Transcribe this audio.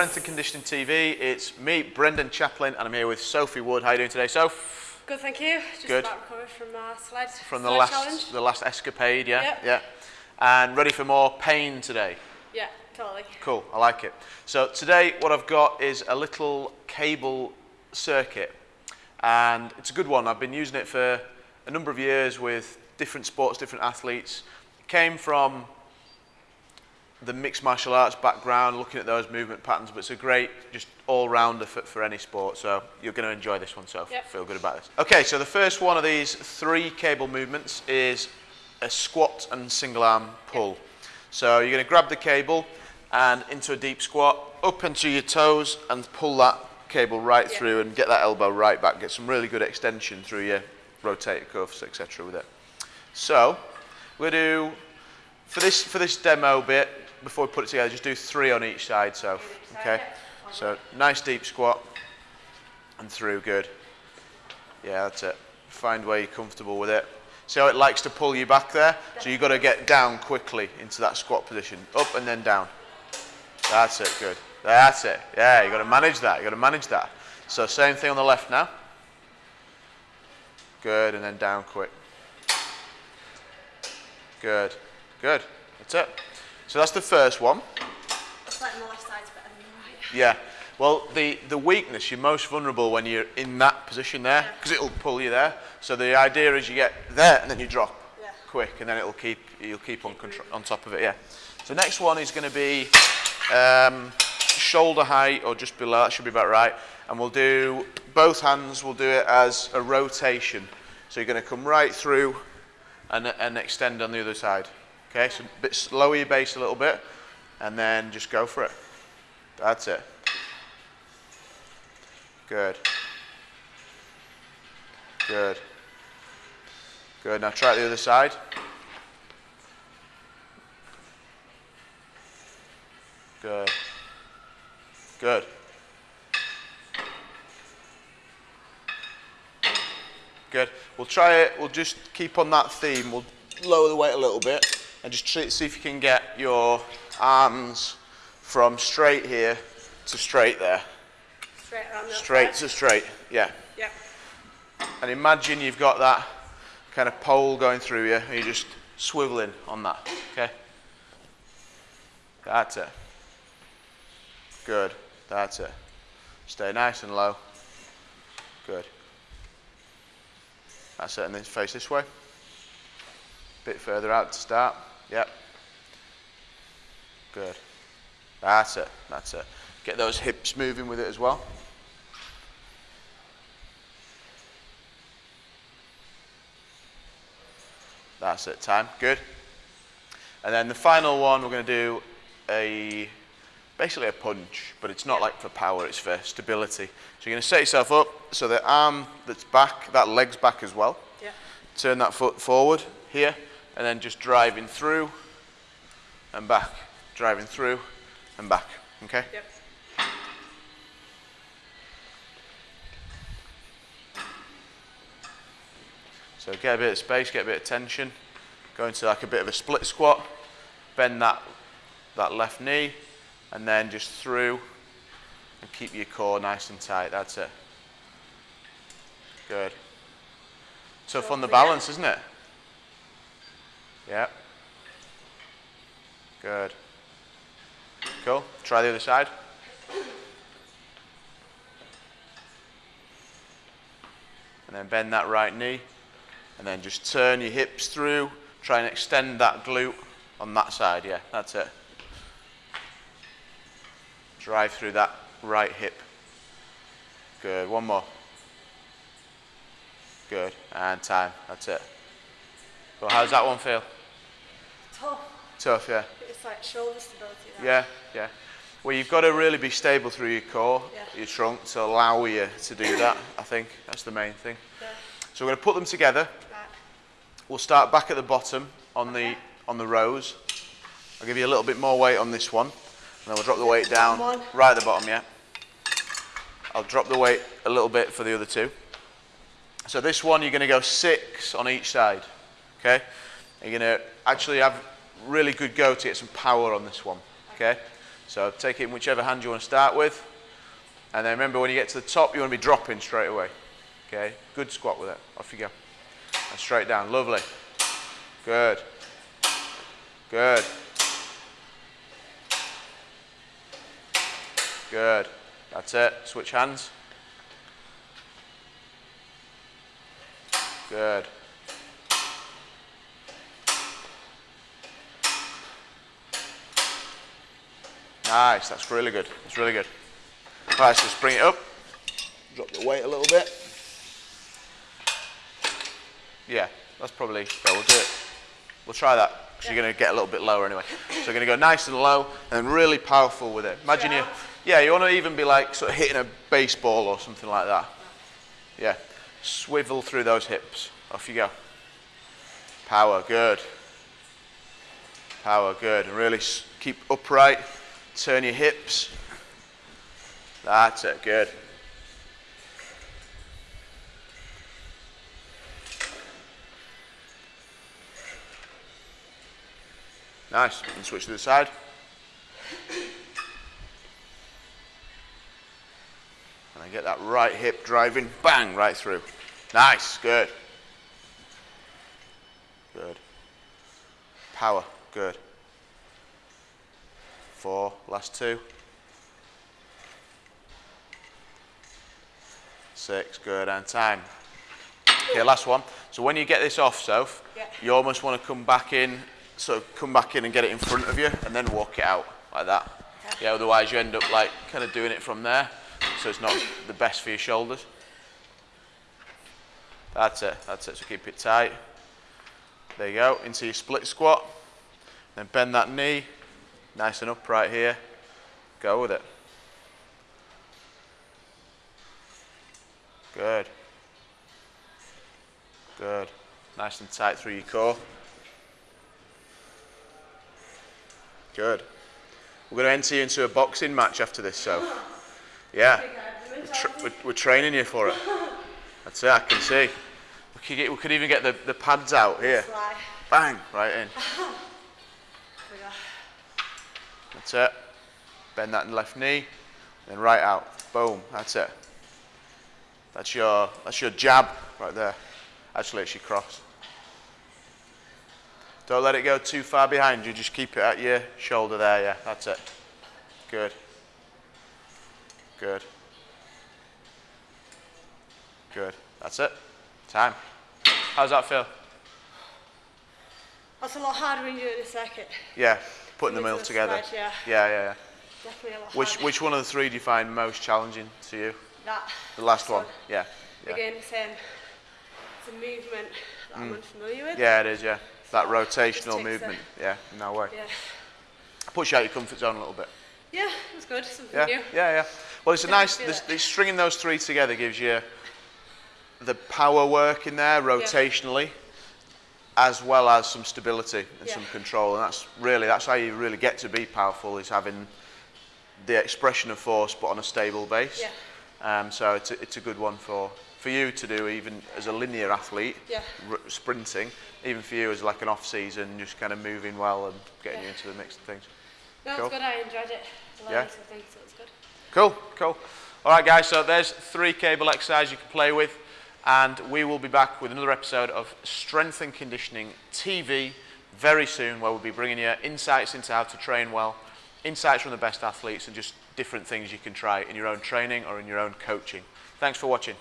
Hi, welcome back to Strength and Conditioning TV. It's me, Brendan Chaplin, and I'm here with Sophie Wood. How are you doing today, Soph? Good, thank you. Just Good. about recovered from sled, From the sled last, challenge. the last escapade, yeah, Yep. yeah, and ready for more pain today. Yeah, totally. Cool, I like it. So today, what I've got is a little cable circuit, and it's a good one. I've been using it for a number of years with different sports, different athletes. It came from the mixed martial arts background, looking at those movement patterns, but it's a great, just all-rounder for, for any sport. So you're going to enjoy this one, so Yep. feel good about this. Okay, so the first one of these three cable movements is a squat and single arm pull. So you're going to grab the cable and into a deep squat, up into your toes and pull that cable right Yep. through and get that elbow right back. Get some really good extension through your rotator cuffs, etc. with it. So to do for this for this demo bit before we put it together, just do three on each side. So okay, so nice deep squat and through, good. Yeah, that's it. Find where you're comfortable with it. See how it likes to pull you back there? So you've got to get down quickly into that squat position, up and then down. That's it, good. That's it. Yeah, you've got to manage that. You've got to manage that. So same thing on the left now. Good, and then down quick. Good, good. That's it. So that's the first one. Like my left side's better than the right. Yeah. Well, the, the weakness, you're most vulnerable when you're in that position there because it'll pull you there. So the idea is you get there and then you drop Yeah. quick and then it'll keep, you'll keep on, on top of it, yeah. So next one is going to be um, shoulder height or just below, that should be about right. And we'll do, both hands, we'll do it as a rotation. So you're going to come right through and, and extend on the other side. Okay, so bit lower your base a little bit and then just go for it. That's it. Good. Good. Good. Now try the other side. Good. Good. Good. We'll try it. We'll just keep on that theme. We'll lower the weight a little bit and just try, see if you can get your arms from straight here to straight there. Straight around Straight to straight. Yeah. Yep. And imagine you've got that kind of pole going through you and you're just swiveling on that. Okay? That's it. Good. That's it. Stay nice and low. Good. That's it. And then face this way. A bit further out to start. Yep. Good. That's it. That's it. Get those hips moving with it as well. That's it, time. Good. And then the final one, we're going to do a basically a punch, but it's not like for power, it's for stability. So you're going to set yourself up so the arm that's back, that leg's back as well. Yeah. Turn that foot forward here, and then just driving through and back. Driving through and back. Okay? Yep. So get a bit of space, get a bit of tension. Go into like a bit of a split squat. Bend that, that left knee and then just through and keep your core nice and tight. That's it. Good. Tough on the balance, isn't it? Yeah. Good. Cool. Try the other side. And then bend that right knee. And then just turn your hips through. Try and extend that glute on that side. Yeah, that's it. Drive through that right hip. Good. One more. Good. And time. That's it. Well, how's that one feel? Tough. Tough, yeah. It's like shoulder stability. That. Yeah, yeah. Well, you've got to really be stable through your core, Yeah. your trunk, to allow you to do that. I think that's the main thing. Yeah. So we're going to put them together. Right. We'll start back at the bottom on the on the rows. I'll give you a little bit more weight on this one, and then we'll drop the weight down one. right at the bottom. Yeah. I'll drop the weight a little bit for the other two. So this one, you're going to go six on each side. Okay. You're going to actually have really good go to get some power on this one. Okay. So take it in whichever hand you want to start with. And then remember when you get to the top, you want to be dropping straight away. Okay, good squat with it. Off you go. And straight down, lovely. Good. Good. Good. That's it. Switch hands. Good. Nice, that's really good. That's really good. Right, so let's bring it up. Drop the weight a little bit. Yeah, that's probably, yeah, we'll do it. We'll try that, because you're going to get a little bit lower anyway. So you're going to go nice and low, and really powerful with it. Imagine you, yeah, you want to even be like sort of hitting a baseball or something like that. Yeah, swivel through those hips. Off you go. Power, good. Power, good. And really keep upright. Turn your hips. That's it, good. Nice. And switch to the side. And I get that right hip driving, bang, right through. Nice, good. Good. Power, good. Four, last two. Six, good, and time. Okay, last one. So when you get this off, Soph, Yeah. you almost want to come back in, so come back in and get it in front of you, and then walk it out like that. Yeah, otherwise you end up like kind of doing it from there, so it's not the best for your shoulders. That's it, that's it, so keep it tight. There you go, into your split squat. Then bend that knee, nice and upright here. Go with it. Good. Good. Nice and tight through your core. Good. We're going to enter you into a boxing match after this, so. Yeah. We're, tra- we're, we're training you for it. That's it, I can see. We could, get, we could even get the, the pads out here. Bang, right in. Here we go. That's it. Bend that left knee, then right out. Boom, that's it. That's your, that's your jab right there. Actually, it's your cross. Don't let it go too far behind you, just keep it at your shoulder there, yeah, that's it. Good. Good. Good. That's it. Time. How's that feel? That's a lot harder when you're doing a circuit. Yeah, putting them all the together. spread, yeah. Yeah, yeah, yeah. Definitely a lot Which, harder. which one of the three do you find most challenging to you? That. The last this one? Yeah. yeah. Again, same. It's a movement that I'm unfamiliar with. Mm. Yeah, it is, yeah. That Just rotational movement. Yeah, no way. Yeah. Push out your comfort zone a little bit. Yeah, it was good. Something Yeah, new. yeah, yeah. Well, it's a nice, this, this, stringing those three together gives you the power work in there rotationally, as well as some stability and Yeah. some control. And that's really, that's how you really get to be powerful, is having the expression of force, but on a stable base. Yeah. Um, so it's a, it's a good one for, for you to do, even as a linear athlete, Yeah. r- sprinting, even for you as like an off season, just kind of moving well and getting Yeah. you into the mix of things. No, Cool. it's good. I enjoyed it. Learned Yeah. something, so good. Cool, cool. All right, guys, so there's three cable exercises you can play with, and we will be back with another episode of Strength and Conditioning TV very soon, where we'll be bringing you insights into how to train well, insights from the best athletes, and just different things you can try in your own training or in your own coaching. Thanks for watching.